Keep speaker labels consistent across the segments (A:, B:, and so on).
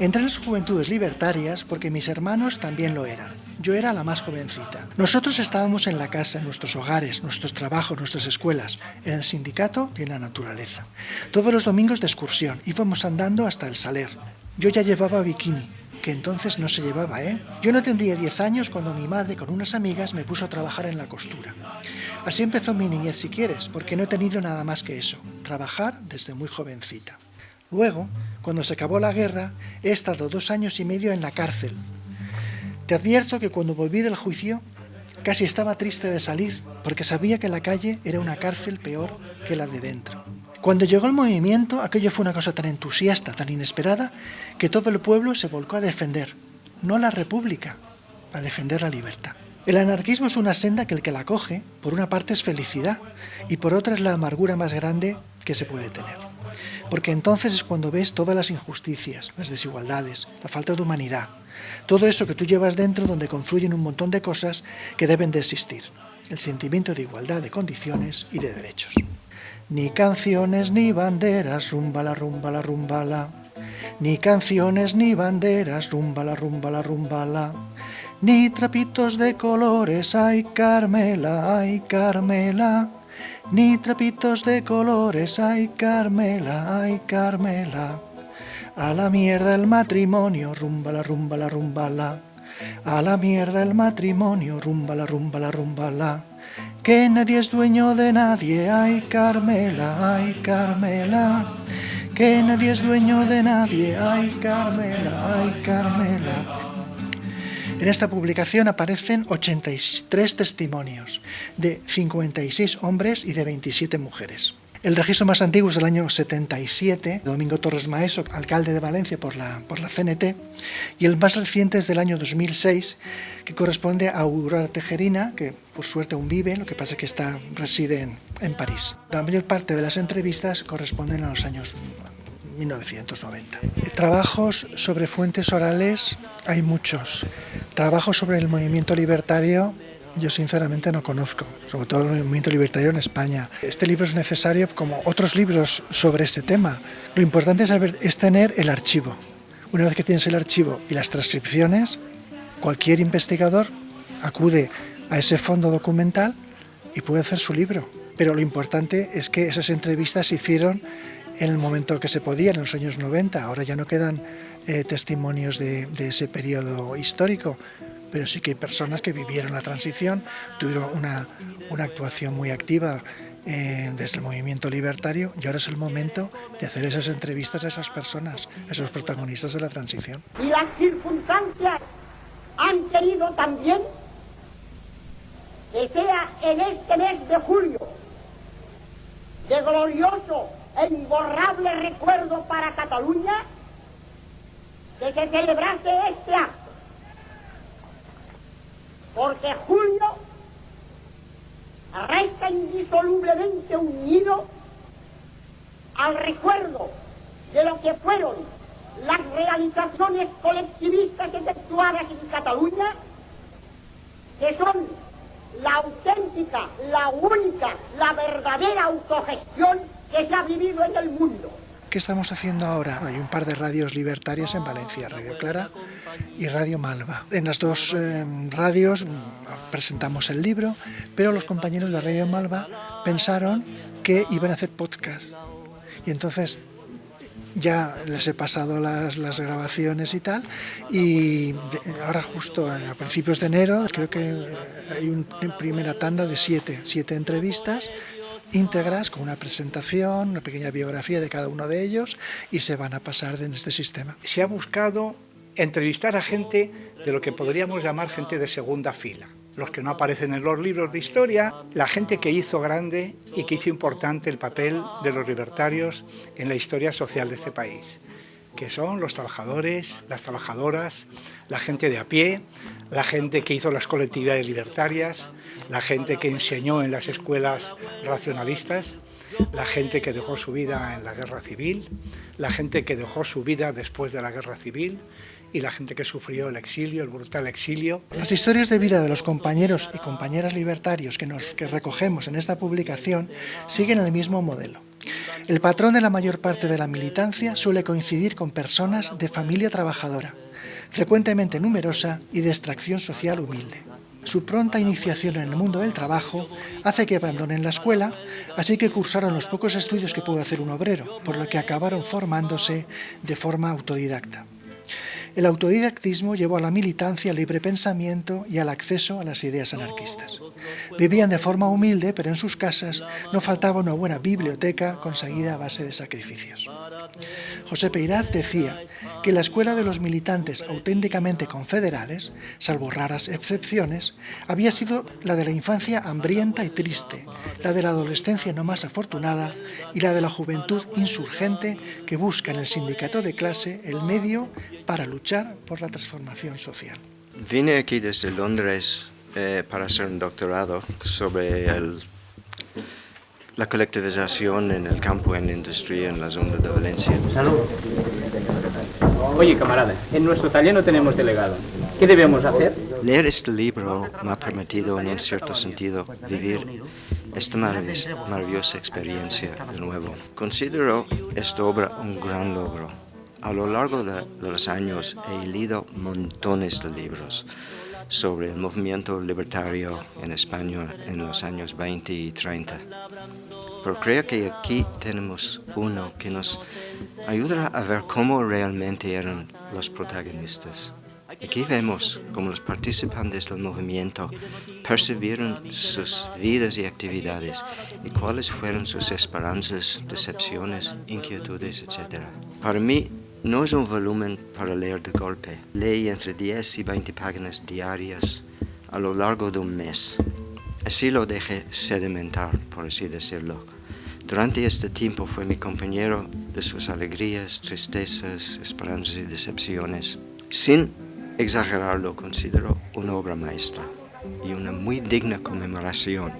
A: Entré en las juventudes libertarias porque mis hermanos también lo eran. Yo era la más jovencita. Nosotros estábamos en la casa, en nuestros hogares, nuestros trabajos, nuestras escuelas, en el sindicato y en la naturaleza. Todos los domingos de excursión íbamos andando hasta el Saler. Yo ya llevaba bikini, que entonces no se llevaba, ¿eh? Yo no tendría 10 años cuando mi madre con unas amigas me puso a trabajar en la costura. Así empezó mi niñez si quieres, porque no he tenido nada más que eso, trabajar desde muy jovencita. Luego, cuando se acabó la guerra, he estado dos años y medio en la cárcel. Te advierto que cuando volví del juicio, casi estaba triste de salir, porque sabía que la calle era una cárcel peor que la de dentro. Cuando llegó el movimiento, aquello fue una cosa tan entusiasta, tan inesperada, que todo el pueblo se volcó a defender, no la república, a defender la libertad. El anarquismo es una senda que el que la coge, por una parte es felicidad, y por otra es la amargura más grande que se puede tener. Porque entonces es cuando ves todas las injusticias, las desigualdades, la falta de humanidad, todo eso que tú llevas dentro donde confluyen un montón de cosas que deben de existir. El sentimiento de igualdad de condiciones y de derechos. Ni canciones ni banderas, rumbala, rumbala, rumbala. Ni canciones ni banderas, rumbala, rumbala, rumbala. Ni trapitos de colores, ay Carmela, ay Carmela. Ni trapitos de colores, ay Carmela, ay Carmela. A la mierda el matrimonio, rumbala, rumbala, rumbala. A la mierda el matrimonio, rumbala, rumbala, rumbala que nadie es dueño de nadie, ay Carmela, ay Carmela, que nadie es dueño de nadie, ay Carmela, ay Carmela. En esta publicación aparecen 83 testimonios de 56 hombres y de 27 mujeres. El registro más antiguo es del año 77, Domingo Torres Maeso, alcalde de Valencia por la, por la CNT, y el más reciente es del año 2006, que corresponde a Aurora Tejerina, que por suerte aún vive, lo que pasa es que está, reside en, en París. La mayor parte de las entrevistas corresponden a los años 1990. Trabajos sobre fuentes orales hay muchos. Trabajos sobre el movimiento libertario yo sinceramente no conozco, sobre todo el movimiento libertario en España. Este libro es necesario como otros libros sobre este tema. Lo importante es, saber, es tener el archivo. Una vez que tienes el archivo y las transcripciones, cualquier investigador acude a ese fondo documental y puede hacer su libro. Pero lo importante es que esas entrevistas se hicieron en el momento que se podía, en los años 90. Ahora ya no quedan eh, testimonios de, ese periodo histórico, pero sí que hay personas que vivieron la transición, tuvieron una, una actuación muy activa eh, desde el movimiento libertario y ahora es el momento de hacer esas entrevistas a esas personas, a esos protagonistas de la transición.
B: Y las circunstancias han querido también que sea en este mes de julio de glorioso e imborrable recuerdo para Cataluña que se celebrase este acto. Porque Julio resta indisolublemente unido al recuerdo de lo que fueron las realizaciones colectivistas efectuadas en Cataluña, que son la auténtica, la única, la verdadera autogestión que se ha vivido en el mundo.
A: ¿Qué estamos haciendo ahora? Hay un par de radios libertarias en Valencia, Radio Clara y Radio Malva. En las dos eh, radios mm, presentamos el libro, pero los compañeros de Radio Malva pensaron que iban a hacer podcast. Y entonces ya les he pasado las, grabaciones y tal, y ahora justo a principios de enero creo que eh, hay una primera tanda de siete, siete entrevistas íntegras con una presentación, una pequeña biografía de cada uno de ellos y se van a pasar en este sistema.
C: Se ha buscado entrevistar a gente de lo que podríamos llamar gente de segunda fila, los que no aparecen en los libros de historia, la gente que hizo grande y que hizo importante el papel de los libertarios en la historia social de este país que son los trabajadores, las trabajadoras, la gente de a pie, la gente que hizo las colectividades libertarias, la gente que enseñó en las escuelas racionalistas, la gente que dejó su vida en la guerra civil, la gente que dejó su vida después de la guerra civil y la gente que sufrió el exilio, el brutal exilio.
A: Las historias de vida de los compañeros y compañeras libertarios que, que recogemos en esta publicación siguen el mismo modelo. El patrón de la mayor parte de la militancia suele coincidir con personas de familia trabajadora, frecuentemente numerosa y de extracción social humilde. Su pronta iniciación en el mundo del trabajo hace que abandonen la escuela, así que cursaron los pocos estudios que puede hacer un obrero, por lo que acabaron formándose de forma autodidacta. El autodidactismo llevó a la militancia al libre pensamiento y al acceso a las ideas anarquistas. Vivían de forma humilde, pero en sus casas no faltaba una buena biblioteca conseguida a base de sacrificios. José Peiraz decía que la escuela de los militantes auténticamente confederales, salvo raras excepciones, había sido la de la infancia hambrienta y triste, la de la adolescencia no más afortunada y la de la juventud insurgente que busca en el sindicato de clase el medio para luchar por la transformación social.
D: Vine aquí desde Londres eh, para hacer un doctorado sobre el la colectivización en el campo, en la industria, en la zona de Valencia.
E: Salud. Oye, camarada, en nuestro taller no tenemos delegado. ¿Qué debemos hacer?
D: Leer este libro me ha permitido, en un cierto sentido, vivir esta maravillosa experiencia de nuevo. Considero esta obra un gran logro. A lo largo de, los años he leído montones de libros sobre el movimiento libertario en España en los años 20 y 30. Pero creo que aquí tenemos uno que nos ayudará a ver cómo realmente eran los protagonistas. Aquí vemos cómo los participantes del movimiento percibieron sus vidas y actividades y cuáles fueron sus esperanzas, decepciones, inquietudes, etc. Para mí, no es un volumen para leer de golpe. Leí entre 10 y 20 páginas diarias a lo largo de un mes. Así lo dejé sedimentar, por así decirlo. Durante este tiempo fue mi compañero de sus alegrías, tristezas, esperanzas y decepciones. Sin exagerarlo, considero una obra maestra y una muy digna conmemoración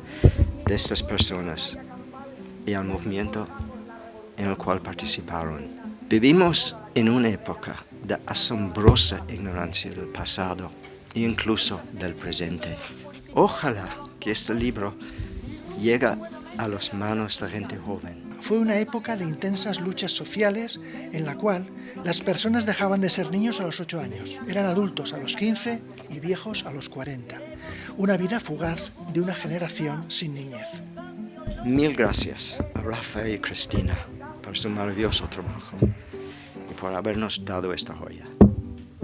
D: de estas personas y al movimiento en el cual participaron. Vivimos en una época de asombrosa ignorancia del pasado e incluso del presente. Ojalá que este libro llegue a las manos de gente joven.
A: Fue una época de intensas luchas sociales en la cual las personas dejaban de ser niños a los 8 años, eran adultos a los 15 y viejos a los 40. Una vida fugaz de una generación sin niñez.
D: Mil gracias a Rafa y Cristina por su maravilloso trabajo y por habernos dado esta joya,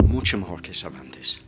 D: mucho mejor que Cervantes.